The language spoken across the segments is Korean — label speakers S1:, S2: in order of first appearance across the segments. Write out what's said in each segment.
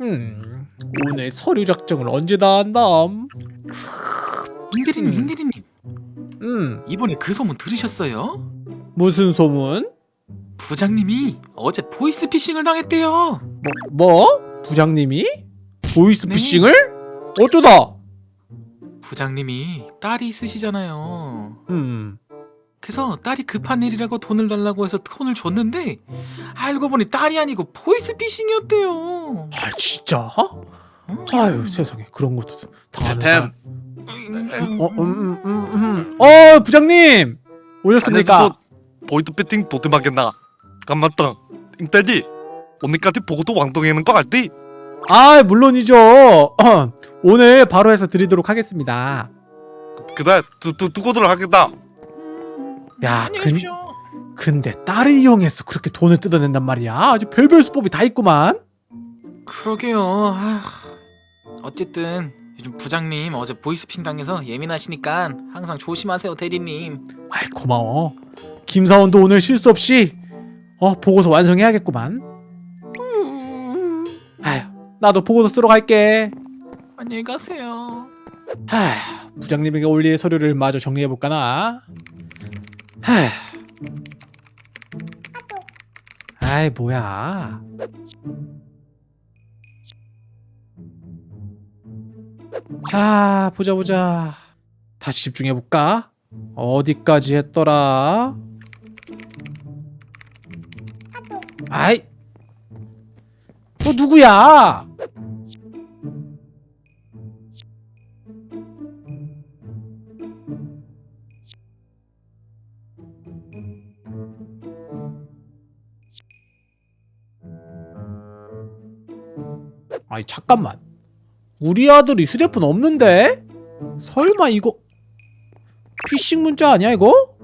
S1: 음, 오늘 서류 작성을 언제 다 한담?
S2: 임대리님,
S1: 음.
S2: 임대리님.
S1: 음,
S2: 이번에 그 소문 들으셨어요?
S1: 무슨 소문?
S2: 부장님이 어제 보이스피싱을 당했대요.
S1: 뭐, 뭐? 부장님이? 보이스피싱을?
S2: 네.
S1: 어쩌다?
S2: 부장님이 딸이 있으시잖아요.
S1: 음,
S2: 그래서 딸이 급한 일이라고 돈을 달라고 해서 돈을 줬는데 알고 보니 딸이 아니고 보이스피싱이었대요.
S1: 아 진짜?
S2: 음.
S1: 아유 세상에 그런 것도 다 아는
S3: 템.
S1: 사람. 어, 음, 음, 음, 음. 어, 부장님 오셨습니까?
S3: 보이드 배팅 도대마겠나 감맞다 임대리 오늘까지 보고도 왕동이는 거 알지?
S1: 아, 물론이죠. 어, 오늘 바로 해서 드리도록 하겠습니다.
S3: 그래 두, 두, 두고들 하겠다
S1: 야, 근-. 근데 딸을 이용해서 그렇게 돈을 뜯어낸단 말이야. 아주 별별 수법이 다 있구만.
S2: 그러게요. 아, 어쨌든 요즘 부장님 어제 보이스피싱 당해서 예민하시니까 항상 조심하세요, 대리님.
S1: 아이 고마워. 김사원도 오늘 실수 없이 어 보고서 완성해야겠구만. 아휴 나도 보고서 쓰러 갈게.
S2: 안녕히 가세요.
S1: 아휴 부장님에게 올릴 서류를 마저 정리해 볼까나. 아이 뭐야. 자 보자 보자. 다시 집중해 볼까? 어디까지 했더라? 아이, 너 누구야? 아니 잠깐만, 우리 아들이 휴대폰 없는데? 설마 이거 피싱 문자 아니야 이거?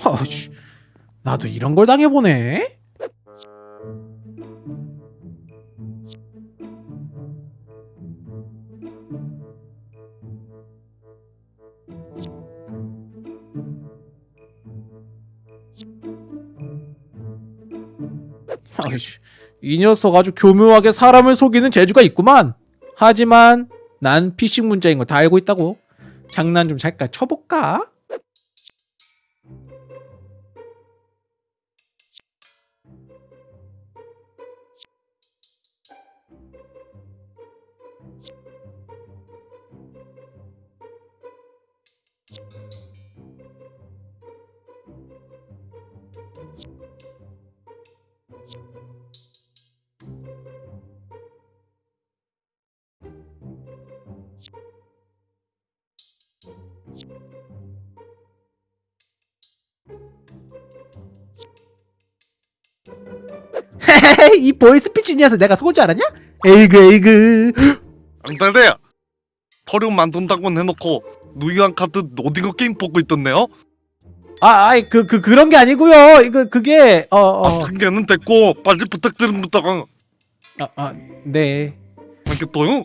S1: 아씨, 나도 이런 걸 당해보네. 아이씨, 이 녀석 아주 교묘하게 사람을 속이는 재주가 있구만. 하지만 난 피싱 문자인 거 다 알고 있다고. 장난 좀 잠깐 쳐볼까? 이 보이스 피치 녀석 내가 속을 줄 알았냐? 에이그 에이그
S3: 안달래 서류 만든다고 해놓고 누이한 카드 오징어 게임 보고 있던데요?
S1: 아 아이 그, 그 그런 게 아니고요 이거 그게
S3: 아
S1: 어어아네
S3: 핑계는 됐고 빨리 부탁드립니다
S1: 아, 아, 네.
S3: 알겠어요?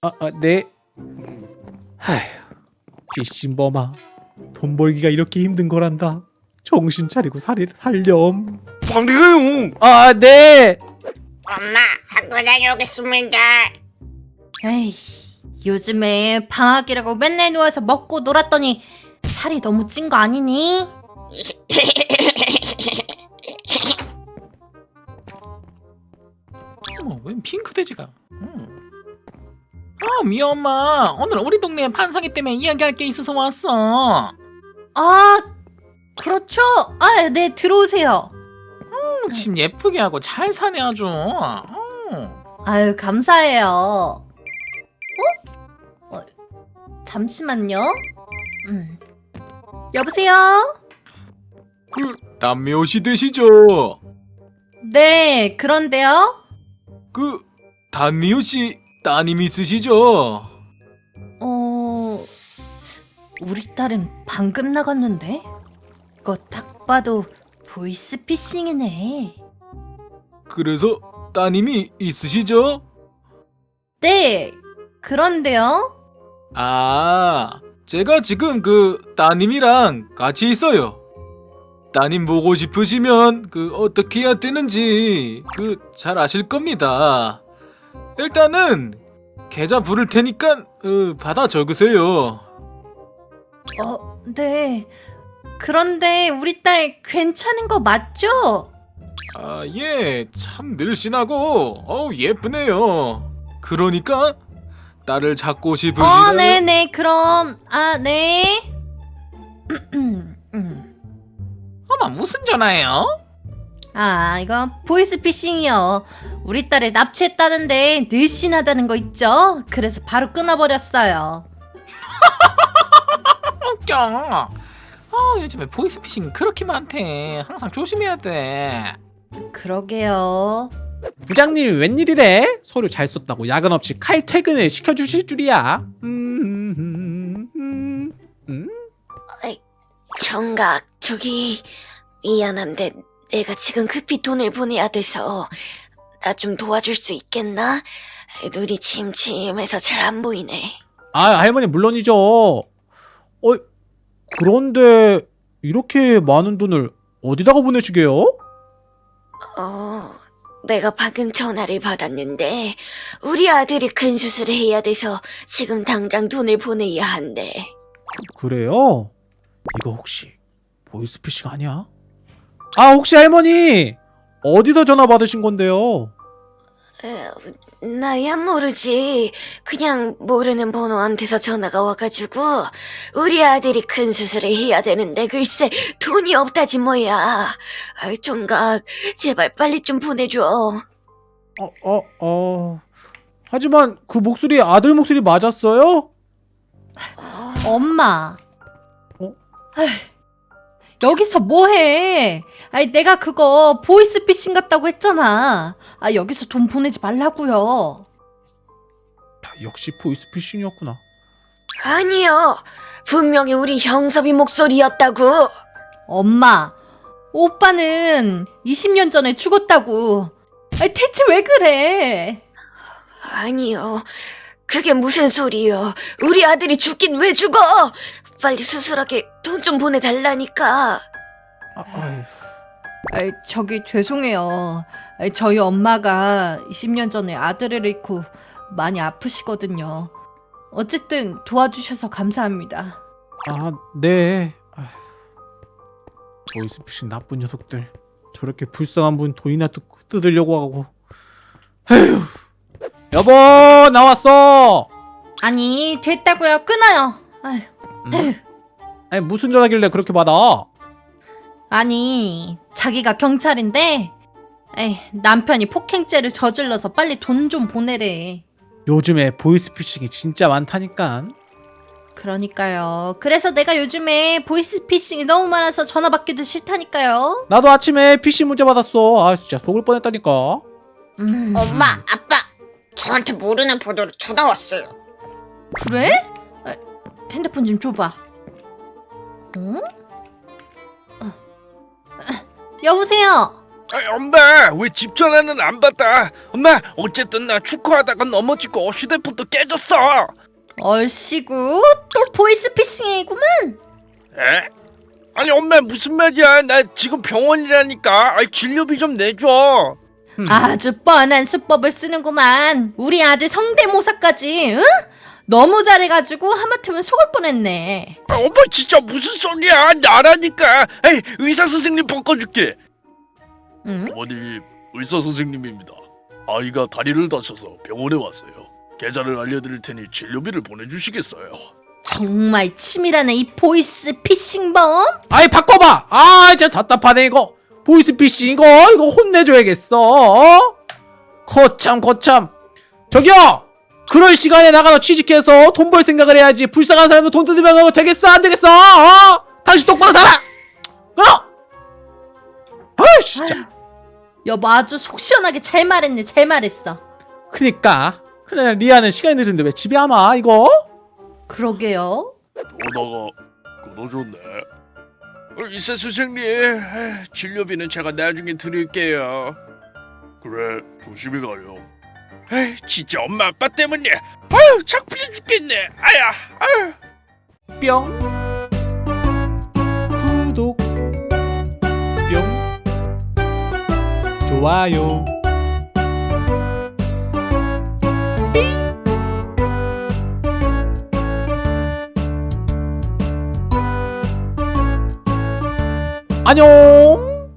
S1: 아, 아, 네. 하휴, 피싱범아. 돈 벌기가 이렇게 힘든 거란다. 정신 차리고 살이 살렴.
S3: 해요
S1: 아, 네.
S4: 엄마 학교 다녀오겠습니다.
S5: 에이, 요즘에 방학이라고 맨날 누워서 먹고 놀았더니 살이 너무 찐 거 아니니?
S2: 어머, 웬 핑크 돼지가? 음. 아, 미 엄마. 오늘 우리 동네 판상이 때문에 이야기할 게 있어서 왔어.
S5: 아, 그렇죠. 아, 네, 들어오세요.
S2: 음, 집 예쁘게 하고 잘 사네 아주. 음.
S5: 아유, 감사해요. 어? 어, 잠시만요. 음. 여보세요?
S2: 그 남묘시 되시죠?
S5: 네, 그런데요?
S2: 그 단미호 씨 따님 있으시죠?
S5: 어, 우리 딸은 방금 나갔는데? 이거 딱 봐도 보이스피싱이네.
S2: 그래서 따님이 있으시죠?
S5: 네, 그런데요?
S2: 아, 제가 지금 그 따님이랑 같이 있어요.
S6: 따님 보고 싶으시면 그 어떻게 해야 되는지 그 잘 아실 겁니다. 일단은 계좌 부를 테니까 어, 받아 적으세요.
S5: 어, 네. 그런데 우리 딸 괜찮은 거 맞죠?
S6: 아, 예, 참 늘씬하고 어우 예쁘네요. 그러니까 딸을 잡고 싶으시다면
S5: 어, 네 네. 그럼 아, 네. 음.
S2: 어머 무슨 전화예요?
S5: 아, 이거 보이스피싱이요. 우리 딸을 납치했다는데 늘씬하다는 거 있죠? 그래서 바로 끊어버렸어요.
S2: 웃겨. 어 요즘에 보이스피싱 그렇게 많대. 항상 조심해야 돼.
S5: 그러게요.
S1: 부장님이 웬일이래? 서류 잘 썼다고 야근 없이 칼 퇴근을 시켜주실 줄이야. 음, 음, 음, 음.
S4: 정각 저기 미안한데 내가 지금 급히 돈을 보내야 돼서 나 좀 도와줄 수 있겠나? 눈이 침침해서 잘 안 보이네.
S1: 아 할머니 물론이죠. 어 그런데 이렇게 많은 돈을 어디다가 보내시게요?
S4: 어, 내가 방금 전화를 받았는데 우리 아들이 큰 수술을 해야 돼서 지금 당장 돈을 보내야 한대.
S1: 그래요? 이거 혹시 보이스피싱 아니야? 아 혹시 할머니 어디다 전화 받으신 건데요?
S4: 에, 나야 모르지. 그냥 모르는 번호한테서 전화가 와가지고 우리 아들이 큰 수술을 해야 되는데 글쎄 돈이 없다지 뭐야. 아, 총각 제발 빨리 좀 보내줘.
S1: 어, 어, 어. 하지만 그 목소리 아들 목소리 맞았어요?
S4: 어,
S5: 엄마.
S1: 어?
S5: 여기서 뭐해? 아니 내가 그거 보이스피싱 같다고 했잖아. 아 여기서 돈 보내지 말라고요.
S1: 역시 보이스피싱이었구나.
S4: 아니요. 분명히 우리 형섭이 목소리였다고.
S5: 엄마, 오빠는 20년 전에 죽었다고. 아니 대체 왜 그래?
S4: 아니요. 그게 무슨 소리요. 우리 아들이 죽긴 왜 죽어? 빨리 수술하게 돈 좀 보내달라니까.
S1: 아.
S5: 아이, 저기 죄송해요. 아이, 저희 엄마가 20년 전에 아들을 잃고 많이 아프시거든요. 어쨌든 도와주셔서 감사합니다.
S1: 아, 네. 보이스피싱 나쁜 녀석들. 저렇게 불쌍한 분 돈이나 뜯, 뜯으려고 하고. 에휴. 여보, 나왔어.
S5: 아니 됐다고요. 끊어요. 아휴,
S1: 음? 아니 무슨 전화길래 그렇게 받아?
S5: 아니 자기가 경찰인데 에이, 남편이 폭행죄를 저질러서 빨리 돈 좀 보내래.
S1: 요즘에 보이스피싱이 진짜 많다니까.
S5: 그러니까요. 그래서 내가 요즘에 보이스피싱이 너무 많아서 전화 받기도 싫다니까요.
S1: 나도 아침에 PC 문자 받았어. 아 진짜 속을 뻔했다니까.
S5: 음,
S4: 엄마, 아빠, 저한테 모르는 번호로 전화 왔어요.
S5: 그래? 아, 핸드폰 좀 줘봐. 어? 어. 아, 여보세요.
S7: 아, 엄마 왜 집 전화는 안 받아? 엄마 어쨌든 나 축구하다가 넘어지고 휴대폰도 깨졌어.
S5: 얼씨구 또 보이스피싱이구만.
S7: 에? 아니 엄마 무슨 말이야? 나 지금 병원이라니까. 아, 진료비 좀 내줘.
S1: 음.
S5: 아주 뻔한 수법을 쓰는구만. 우리 아들 성대모사까지. 응? 너무 잘해가지고 하마터면 속을 뻔했네.
S7: 아, 엄마 진짜 무슨 소리야? 나라니까. 에이, 의사 선생님 바꿔줄게.
S5: 응?
S7: 어머님 의사 선생님입니다. 아이가 다리를 다쳐서 병원에 왔어요. 계좌를 알려드릴 테니 진료비를 보내주시겠어요?
S5: 정말 치밀하네 이 보이스 피싱범.
S1: 아이 바꿔봐. 아 진짜 답답하네 이거. 보이스 피싱 이거 이거 혼내줘야겠어. 어? 거참 거참. 저기요. 그럴 시간에 나가서 취직해서 돈 벌 생각을 해야지. 불쌍한 사람도 돈 뜯으면 그거 되겠어 안 되겠어? 어? 당신 똑바로 살아. 어? 아 진짜.
S5: 여보 아주 속 시원하게 잘 말했네 잘 말했어.
S1: 그니까. 그래 리아는 시간이 늦은데 왜 집에 안 와? 이거?
S5: 그러게요.
S7: 전화가 끊어졌네. 어, 의사 선생님, 에이, 진료비는 제가 나중에 드릴게요. 그래, 조심히 가요. 에이, 진짜 엄마 아빠 때문에. 아유 창피해 죽겠네. 아야 아유.
S1: 뿅. 구독. 뿅. 좋아요. 안녕.